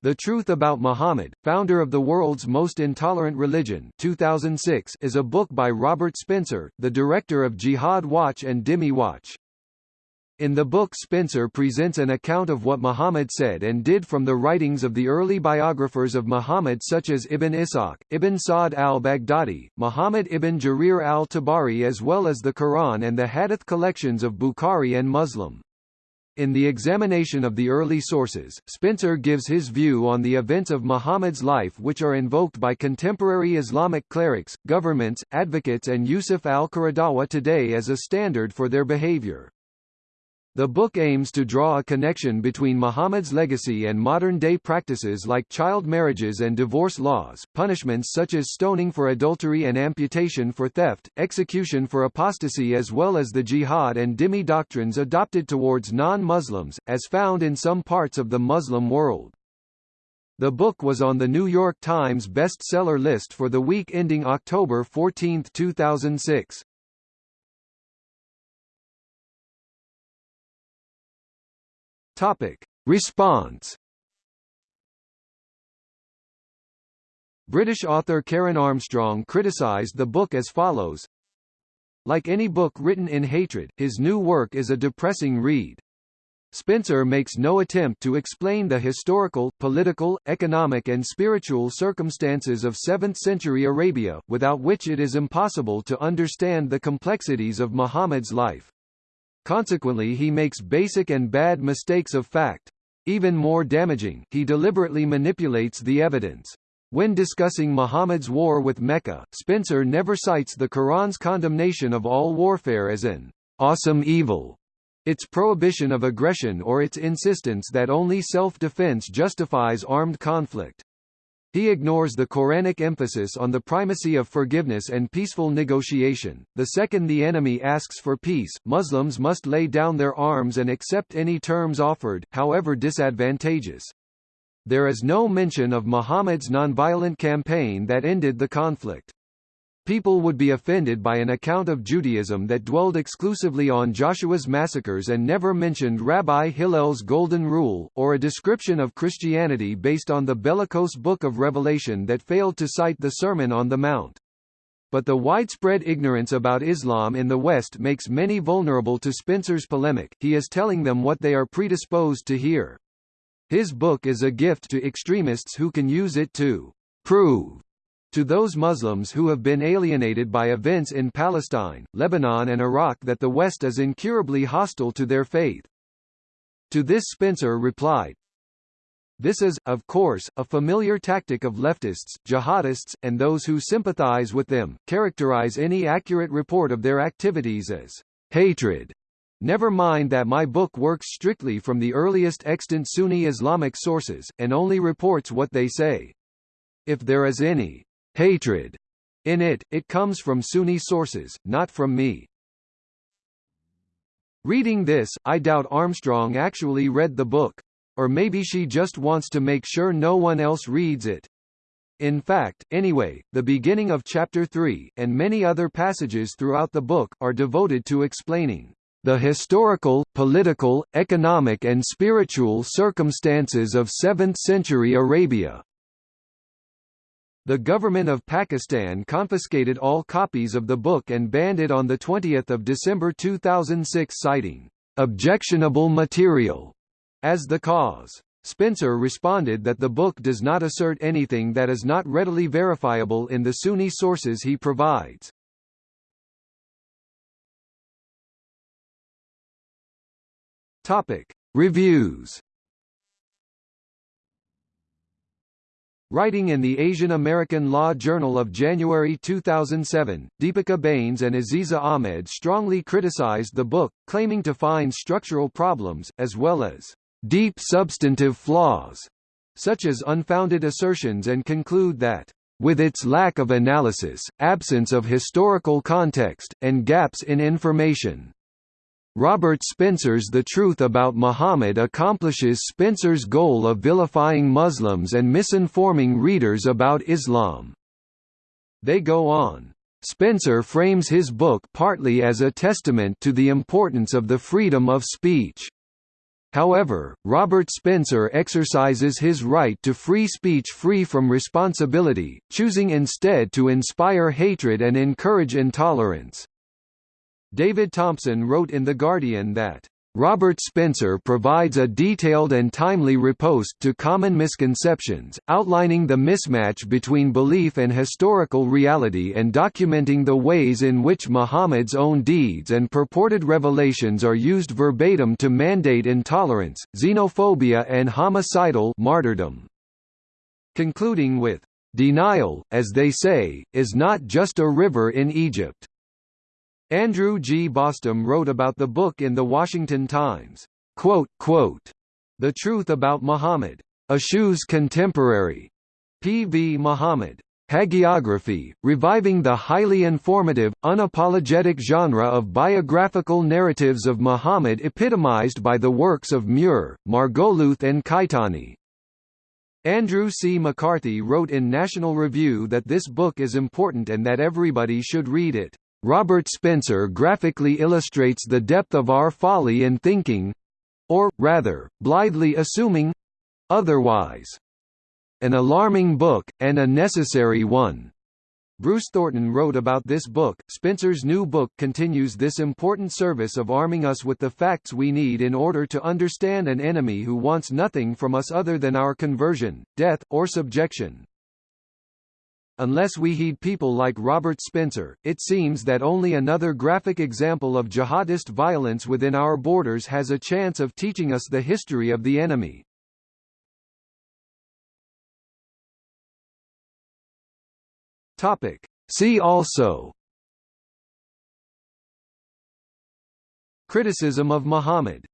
The Truth About Muhammad, founder of the world's most intolerant religion 2006 is a book by Robert Spencer, the director of Jihad Watch and Dhimmi Watch. In the book Spencer presents an account of what Muhammad said and did from the writings of the early biographers of Muhammad such as Ibn Ishaq, Ibn Sa'd al-Baghdadi, Muhammad ibn Jarir al-Tabari as well as the Quran and the Hadith collections of Bukhari and Muslim. In the examination of the early sources, Spencer gives his view on the events of Muhammad's life which are invoked by contemporary Islamic clerics, governments, advocates and Yusuf al-Qaradawi today as a standard for their behavior. The book aims to draw a connection between Muhammad's legacy and modern-day practices like child marriages and divorce laws, punishments such as stoning for adultery and amputation for theft, execution for apostasy as well as the jihad and dhimmi doctrines adopted towards non-Muslims, as found in some parts of the Muslim world. The book was on the New York Times bestseller list for the week ending October 14, 2006. Topic. Response British author Karen Armstrong criticised the book as follows Like any book written in hatred, his new work is a depressing read. Spencer makes no attempt to explain the historical, political, economic and spiritual circumstances of 7th-century Arabia, without which it is impossible to understand the complexities of Muhammad's life. Consequently he makes basic and bad mistakes of fact. Even more damaging, he deliberately manipulates the evidence. When discussing Muhammad's war with Mecca, Spencer never cites the Quran's condemnation of all warfare as an awesome evil, its prohibition of aggression or its insistence that only self-defense justifies armed conflict. He ignores the Quranic emphasis on the primacy of forgiveness and peaceful negotiation. The second the enemy asks for peace, Muslims must lay down their arms and accept any terms offered, however disadvantageous. There is no mention of Muhammad's nonviolent campaign that ended the conflict. People would be offended by an account of Judaism that dwelled exclusively on Joshua's massacres and never mentioned Rabbi Hillel's Golden Rule, or a description of Christianity based on the bellicose Book of Revelation that failed to cite the Sermon on the Mount. But the widespread ignorance about Islam in the West makes many vulnerable to Spencer's polemic, he is telling them what they are predisposed to hear. His book is a gift to extremists who can use it to prove to those Muslims who have been alienated by events in Palestine, Lebanon and Iraq that the West is incurably hostile to their faith. To this Spencer replied, this is, of course, a familiar tactic of leftists, jihadists, and those who sympathize with them, characterize any accurate report of their activities as hatred. Never mind that my book works strictly from the earliest extant Sunni Islamic sources, and only reports what they say. If there is any hatred in it, it comes from Sunni sources, not from me. Reading this, I doubt Armstrong actually read the book. Or maybe she just wants to make sure no one else reads it. In fact, anyway, the beginning of Chapter 3, and many other passages throughout the book, are devoted to explaining the historical, political, economic and spiritual circumstances of 7th-century Arabia. The government of Pakistan confiscated all copies of the book and banned it on 20 December 2006 citing, "...objectionable material", as the cause. Spencer responded that the book does not assert anything that is not readily verifiable in the Sunni sources he provides. Topic. Reviews Writing in the Asian American Law Journal of January 2007, Deepika Bains and Aziza Ahmed strongly criticized the book, claiming to find structural problems, as well as deep substantive flaws, such as unfounded assertions and conclude that with its lack of analysis, absence of historical context, and gaps in information, Robert Spencer's The Truth About Muhammad accomplishes Spencer's goal of vilifying Muslims and misinforming readers about Islam. They go on. Spencer frames his book partly as a testament to the importance of the freedom of speech. However, Robert Spencer exercises his right to free speech free from responsibility, choosing instead to inspire hatred and encourage intolerance. David Thompson wrote in The Guardian that Robert Spencer provides a detailed and timely riposte to common misconceptions, outlining the mismatch between belief and historical reality and documenting the ways in which Muhammad's own deeds and purported revelations are used verbatim to mandate intolerance, xenophobia and homicidal martyrdom. Concluding with, "...denial, as they say, is not just a river in Egypt." Andrew G. Bostom wrote about the book in The Washington Times. Quote, quote, the Truth About Muhammad. Ashu's Contemporary. P. V. Muhammad. Hagiography, reviving the highly informative, unapologetic genre of biographical narratives of Muhammad epitomized by the works of Muir, Margoliouth and Caetani. Andrew C. McCarthy wrote in National Review that this book is important and that everybody should read it. Robert Spencer graphically illustrates the depth of our folly in thinking—or, rather, blithely assuming—otherwise. An alarming book, and a necessary one. Bruce Thornton wrote about this book. Spencer's new book continues this important service of arming us with the facts we need in order to understand an enemy who wants nothing from us other than our conversion, death, or subjection. Unless we heed people like Robert Spencer, it seems that only another graphic example of jihadist violence within our borders has a chance of teaching us the history of the enemy. Topic. See also Criticism of Muhammad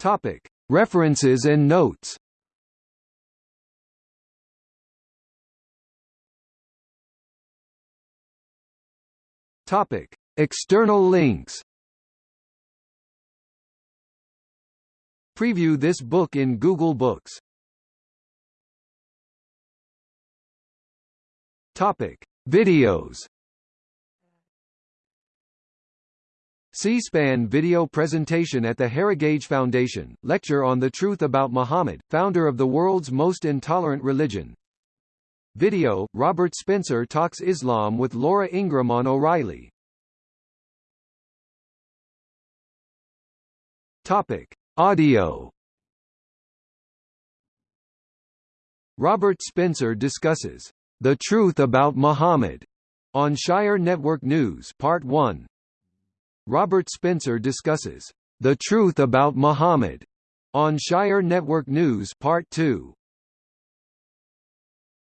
Topic. References and notes Topic: External links. Preview this book in Google Books. Topic: Videos. C-SPAN video presentation at the Heritage Foundation, lecture on the truth about Muhammad, founder of the world's most intolerant religion, Video, Robert Spencer talks Islam with Laura Ingraham on O'Reilly. Topic. Audio Robert Spencer discusses, "...the truth about Muhammad", on Shire Network News Part 1. Robert Spencer discusses, "...the truth about Muhammad", on Shire Network News Part 2.